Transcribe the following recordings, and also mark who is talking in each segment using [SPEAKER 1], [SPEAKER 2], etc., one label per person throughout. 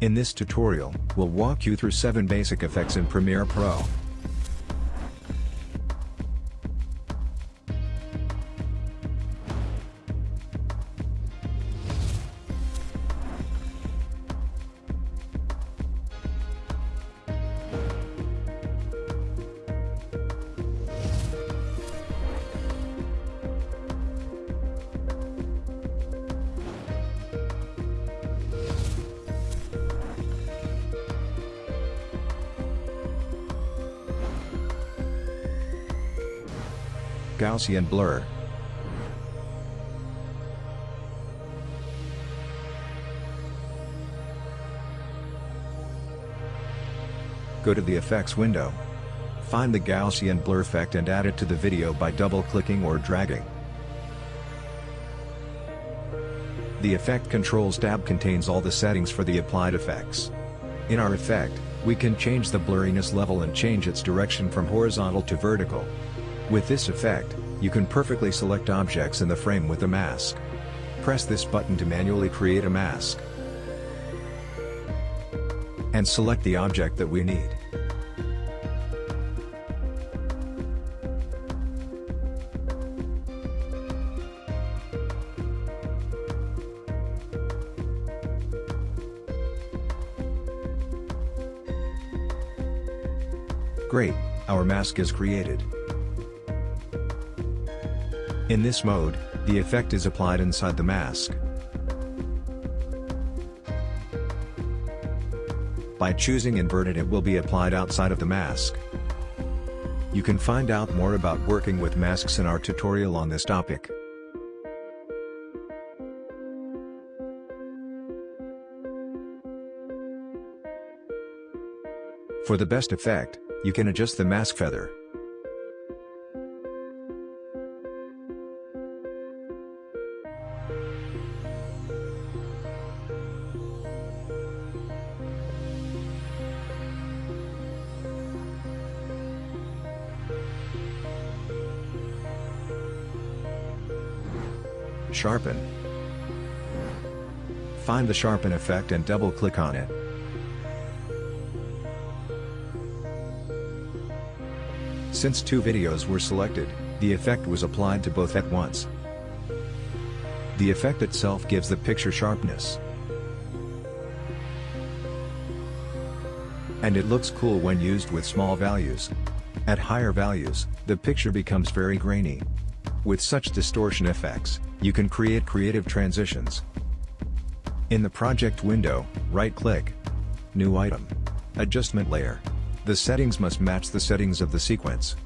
[SPEAKER 1] In this tutorial, we'll walk you through 7 basic effects in Premiere Pro. Gaussian blur. Go to the effects window. Find the Gaussian blur effect and add it to the video by double-clicking or dragging. The Effect Controls tab contains all the settings for the applied effects. In our effect, we can change the blurriness level and change its direction from horizontal to vertical. With this effect, you can perfectly select objects in the frame with a mask. Press this button to manually create a mask. And select the object that we need. Great, our mask is created. In this mode, the effect is applied inside the mask. By choosing inverted it will be applied outside of the mask. You can find out more about working with masks in our tutorial on this topic. For the best effect, you can adjust the mask feather. Sharpen. Find the sharpen effect and double-click on it. Since two videos were selected, the effect was applied to both at once. The effect itself gives the picture sharpness. And it looks cool when used with small values. At higher values, the picture becomes very grainy. With such distortion effects, you can create creative transitions. In the project window, right-click. New item. Adjustment layer. The settings must match the settings of the sequence.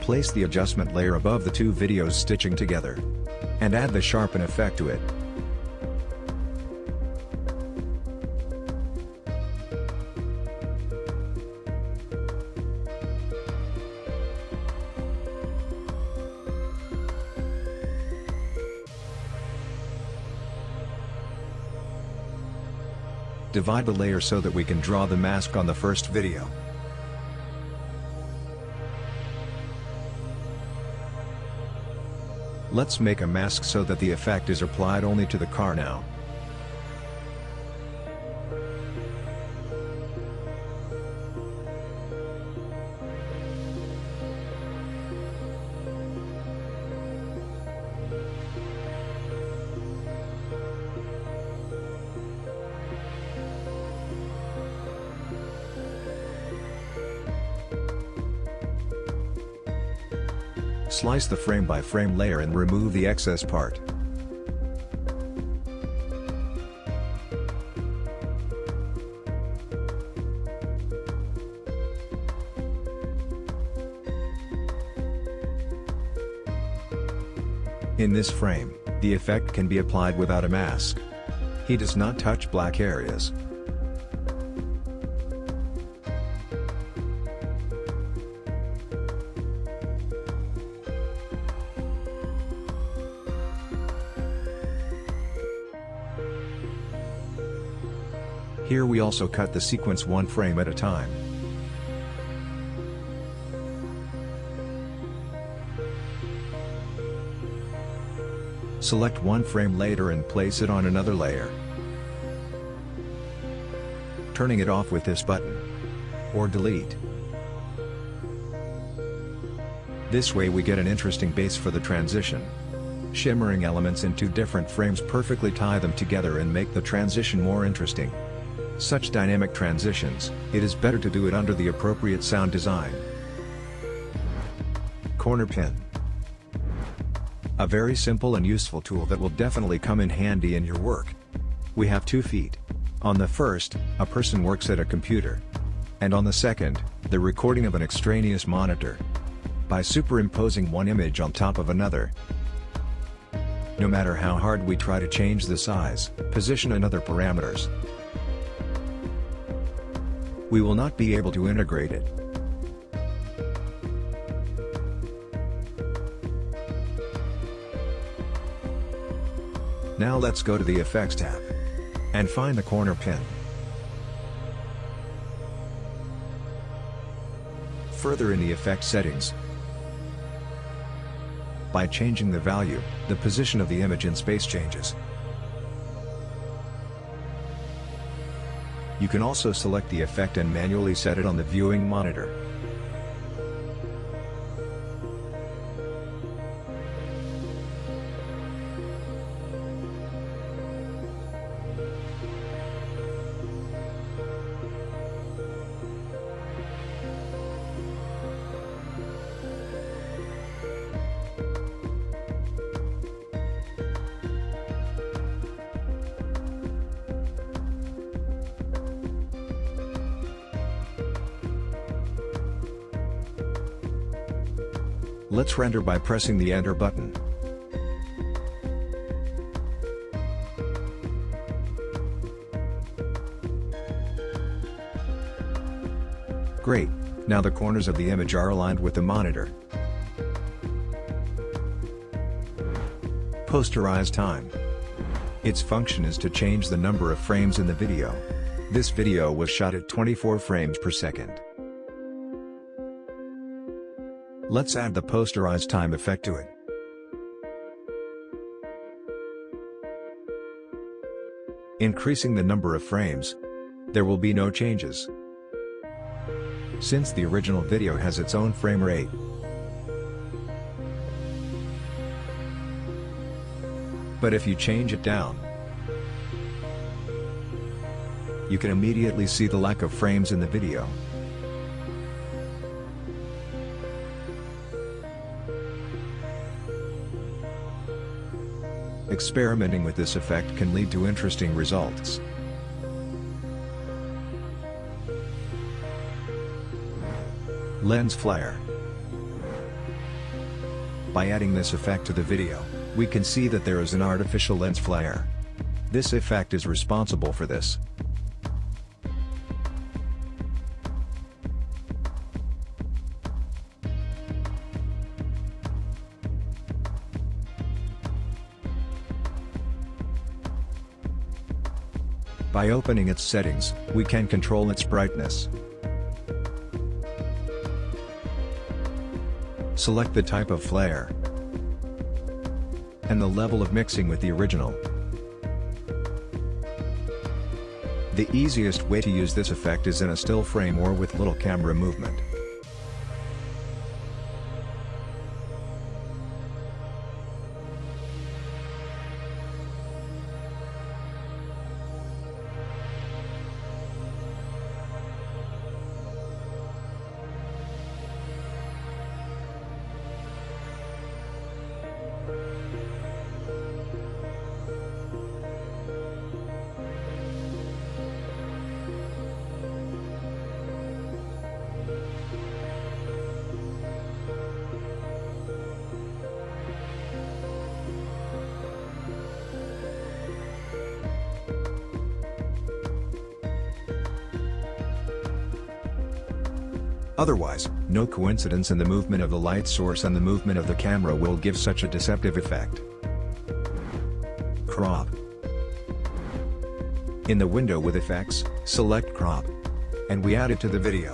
[SPEAKER 1] Place the adjustment layer above the two videos stitching together. And add the sharpen effect to it. Divide the layer so that we can draw the mask on the first video. Let's make a mask so that the effect is applied only to the car now. Slice the frame by frame layer and remove the excess part. In this frame, the effect can be applied without a mask. He does not touch black areas, we also cut the sequence one frame at a time. Select one frame later and place it on another layer. turning it off with this button. Or delete. This way we get an interesting base for the transition. Shimmering elements in two different frames perfectly tie them together and make the transition more interesting. Such dynamic transitions, it is better to do it under the appropriate sound design. Corner Pin A very simple and useful tool that will definitely come in handy in your work. We have two feet. On the first, a person works at a computer. And on the second, the recording of an extraneous monitor. By superimposing one image on top of another, no matter how hard we try to change the size, position and other parameters, we will not be able to integrate it. Now let's go to the Effects tab. And find the corner pin. Further in the effect settings, by changing the value, the position of the image in space changes. You can also select the effect and manually set it on the viewing monitor. Let's render by pressing the Enter button. Great, now the corners of the image are aligned with the monitor. Posterize time. Its function is to change the number of frames in the video. This video was shot at 24 frames per second. Let's add the posterize time effect to it. Increasing the number of frames. There will be no changes. Since the original video has its own frame rate. But if you change it down, you can immediately see the lack of frames in the video. Experimenting with this effect can lead to interesting results. Lens flare. By adding this effect to the video, we can see that there is an artificial lens flare. This effect is responsible for this. By opening its settings, we can control its brightness. Select the type of flare and the level of mixing with the original. The easiest way to use this effect is in a still frame or with little camera movement. Otherwise, no coincidence in the movement of the light source and the movement of the camera will give such a deceptive effect. Crop In the window with effects, select crop. And we add it to the video.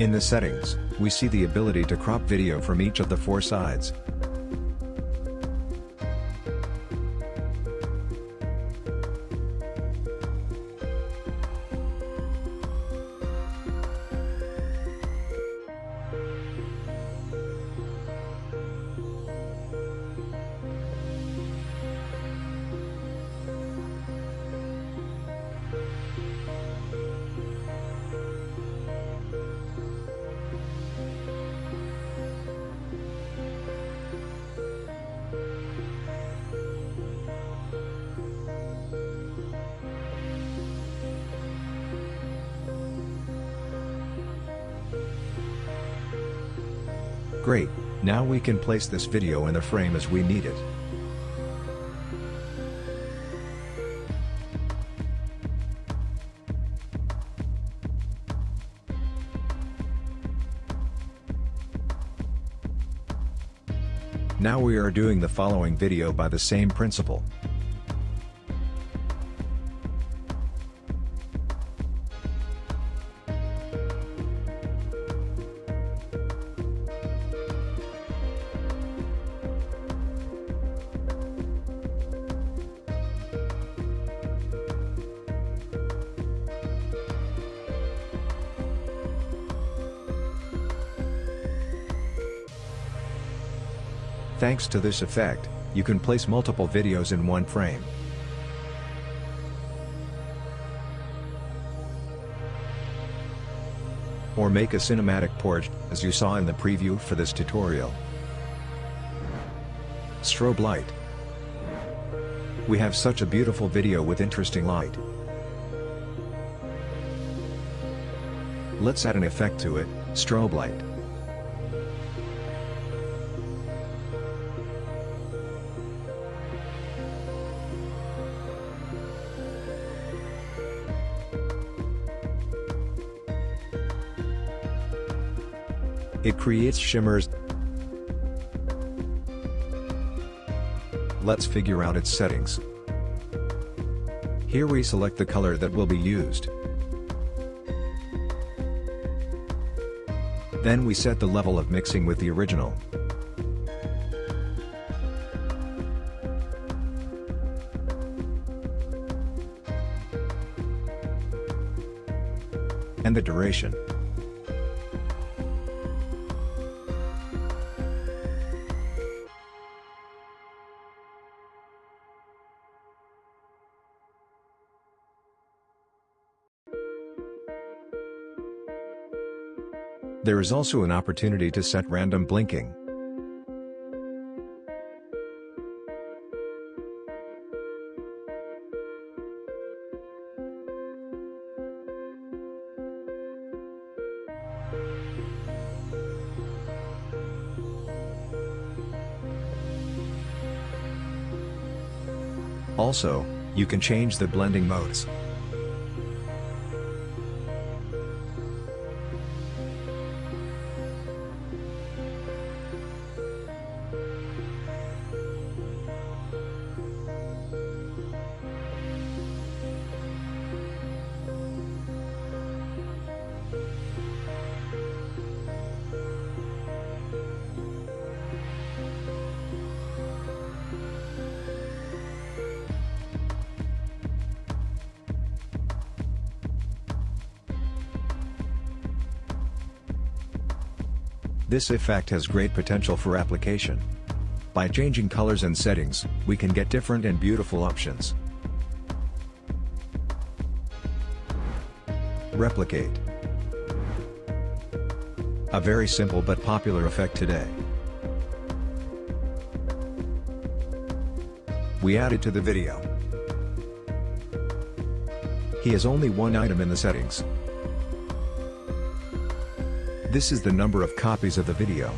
[SPEAKER 1] In the settings, we see the ability to crop video from each of the four sides. Great, now we can place this video in the frame as we need it. Now we are doing the following video by the same principle. Thanks to this effect, you can place multiple videos in one frame. Or make a cinematic port, as you saw in the preview for this tutorial. Strobe light. We have such a beautiful video with interesting light. Let's add an effect to it, strobe light. It creates shimmers. Let's figure out its settings. Here we select the color that will be used. Then we set the level of mixing with the original. And the duration. There is also an opportunity to set random blinking. Also, you can change the blending modes. This effect has great potential for application. By changing colors and settings, we can get different and beautiful options. Replicate. A very simple but popular effect today. We added it to the video. He has only one item in the settings, this is the number of copies of the video.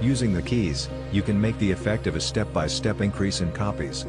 [SPEAKER 1] Using the keys, you can make the effect of a step-by-step -step increase in copies.